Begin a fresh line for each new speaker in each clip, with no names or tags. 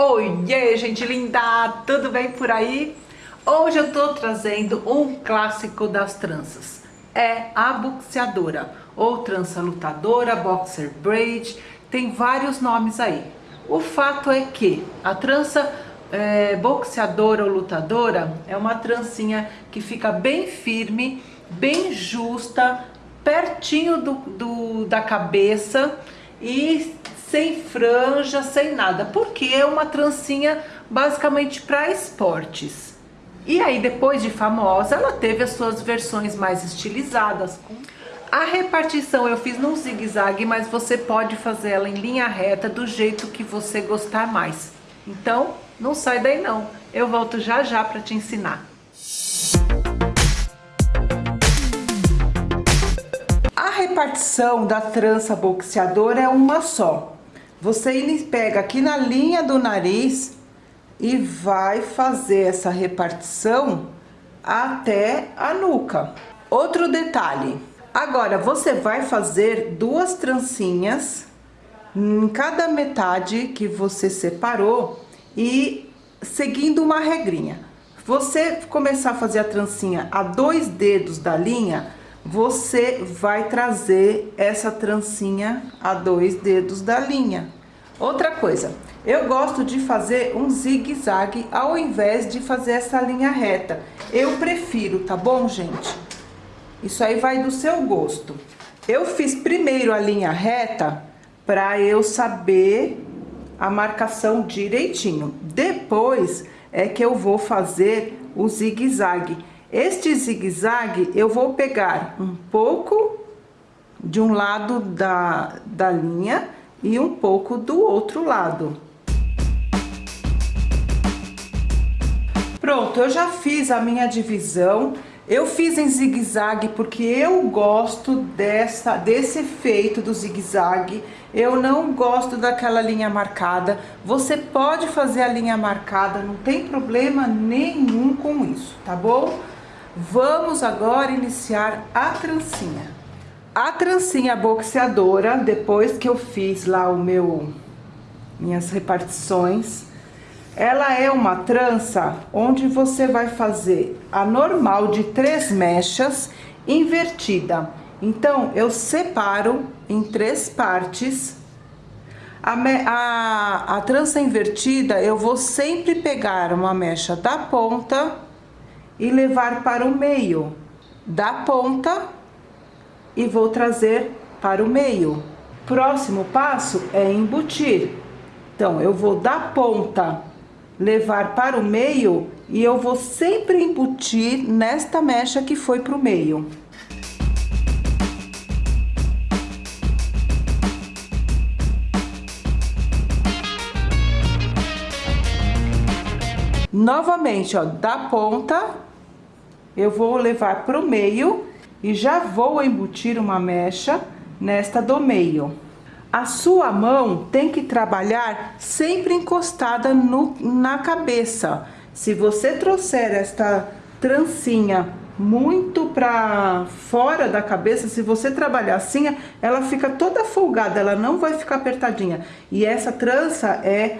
Oiê, gente linda! Tudo bem por aí? Hoje eu tô trazendo um clássico das tranças. É a boxeadora, ou trança lutadora, boxer braid, tem vários nomes aí. O fato é que a trança é, boxeadora ou lutadora é uma trancinha que fica bem firme, bem justa, pertinho do, do da cabeça e sem franja, sem nada, porque é uma trancinha basicamente para esportes. E aí depois de famosa, ela teve as suas versões mais estilizadas. A repartição eu fiz num zigue-zague, mas você pode fazer ela em linha reta do jeito que você gostar mais. Então, não sai daí não. Eu volto já já para te ensinar. A repartição da trança boxeadora é uma só. Você pega aqui na linha do nariz e vai fazer essa repartição até a nuca. Outro detalhe, agora você vai fazer duas trancinhas em cada metade que você separou e seguindo uma regrinha. Você começar a fazer a trancinha a dois dedos da linha, você vai trazer essa trancinha a dois dedos da linha. Outra coisa, eu gosto de fazer um zigue-zague ao invés de fazer essa linha reta. Eu prefiro, tá bom, gente? Isso aí vai do seu gosto. Eu fiz primeiro a linha reta para eu saber a marcação direitinho. Depois é que eu vou fazer o zigue-zague. Este zigue-zague eu vou pegar um pouco de um lado da, da linha e um pouco do outro lado. Pronto, eu já fiz a minha divisão. Eu fiz em zigue-zague porque eu gosto dessa, desse efeito do zigue-zague. Eu não gosto daquela linha marcada. Você pode fazer a linha marcada, não tem problema nenhum com isso, tá bom? Vamos agora iniciar a trancinha. A trancinha boxeadora, depois que eu fiz lá o meu, minhas repartições, ela é uma trança onde você vai fazer a normal de três mechas invertida. Então, eu separo em três partes. A, a, a trança invertida, eu vou sempre pegar uma mecha da ponta e levar para o meio da ponta e vou trazer para o meio. Próximo passo é embutir. Então, eu vou da ponta levar para o meio e eu vou sempre embutir nesta mecha que foi para o meio. Novamente, ó, da ponta eu vou levar para o meio e já vou embutir uma mecha nesta do meio. A sua mão tem que trabalhar sempre encostada no, na cabeça. Se você trouxer esta trancinha muito para fora da cabeça, se você trabalhar assim, ela fica toda folgada, ela não vai ficar apertadinha. E essa trança é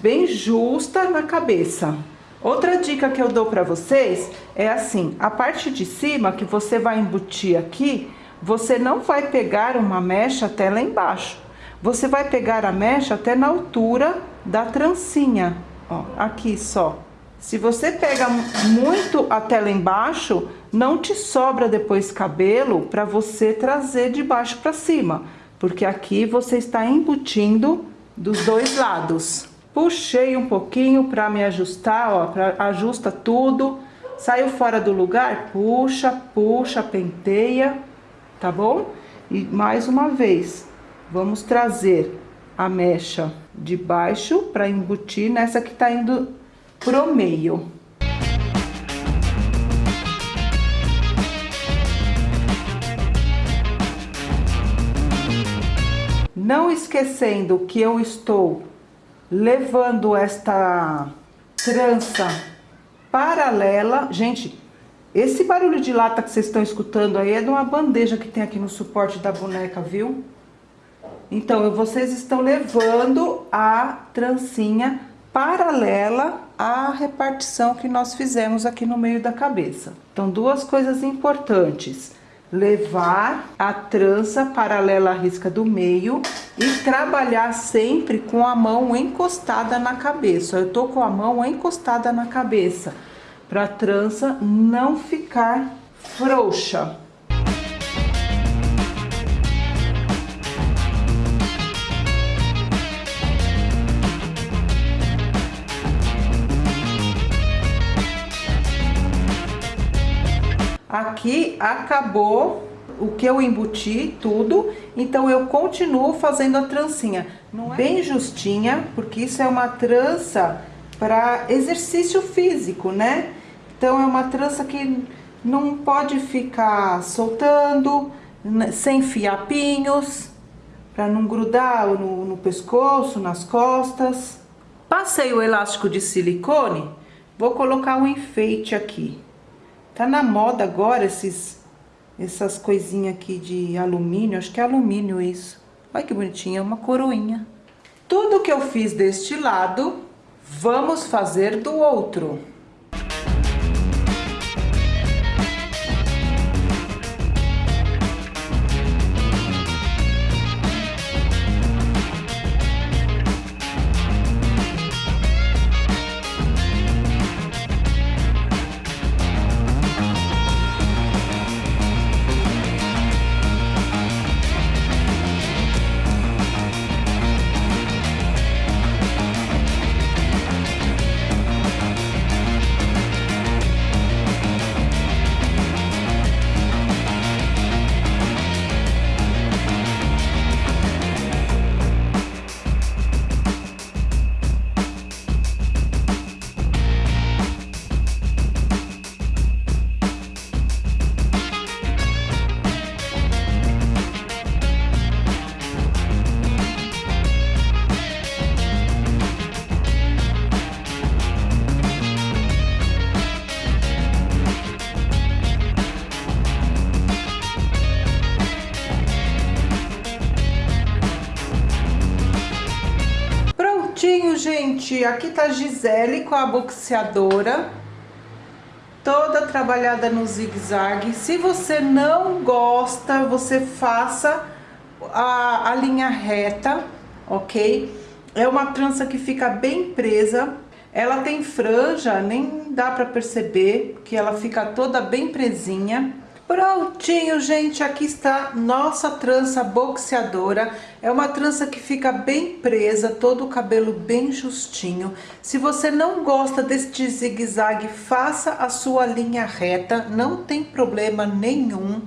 bem justa na cabeça. Outra dica que eu dou para vocês é assim, a parte de cima que você vai embutir aqui, você não vai pegar uma mecha até lá embaixo. Você vai pegar a mecha até na altura da trancinha, ó, aqui só. Se você pega muito até lá embaixo, não te sobra depois cabelo para você trazer de baixo para cima, porque aqui você está embutindo dos dois lados. Puxei um pouquinho para me ajustar, ó, pra, ajusta tudo. Saiu fora do lugar, puxa, puxa, penteia, tá bom? E mais uma vez, vamos trazer a mecha de baixo para embutir nessa que tá indo pro meio. Não esquecendo que eu estou levando esta trança paralela. Gente, esse barulho de lata que vocês estão escutando aí é de uma bandeja que tem aqui no suporte da boneca, viu? Então, vocês estão levando a trancinha paralela à repartição que nós fizemos aqui no meio da cabeça. Então, duas coisas importantes. Levar a trança paralela à risca do meio e trabalhar sempre com a mão encostada na cabeça. Eu tô com a mão encostada na cabeça, para a trança não ficar frouxa. Aqui acabou o que eu embuti, tudo, então eu continuo fazendo a trancinha. É bem justinha, porque isso é uma trança para exercício físico, né? Então é uma trança que não pode ficar soltando, né, sem fiapinhos, para não grudar no, no pescoço, nas costas. Passei o elástico de silicone, vou colocar um enfeite aqui. Tá na moda agora esses, essas coisinhas aqui de alumínio, acho que é alumínio isso. Olha que bonitinha, uma coroinha. Tudo que eu fiz deste lado, vamos fazer do outro. Gente, aqui tá Gisele com a boxeadora, toda trabalhada no zigue-zague. Se você não gosta, você faça a, a linha reta, ok? É uma trança que fica bem presa, ela tem franja, nem dá pra perceber que ela fica toda bem presinha. Prontinho, gente, aqui está nossa trança boxeadora. É uma trança que fica bem presa, todo o cabelo bem justinho. Se você não gosta deste zigue-zague, faça a sua linha reta, não tem problema nenhum.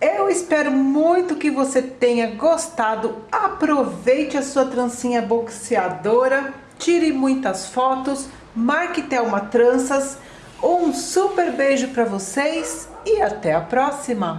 Eu espero muito que você tenha gostado. Aproveite a sua trancinha boxeadora, tire muitas fotos, marque Thelma Tranças. Um super beijo para vocês e até a próxima!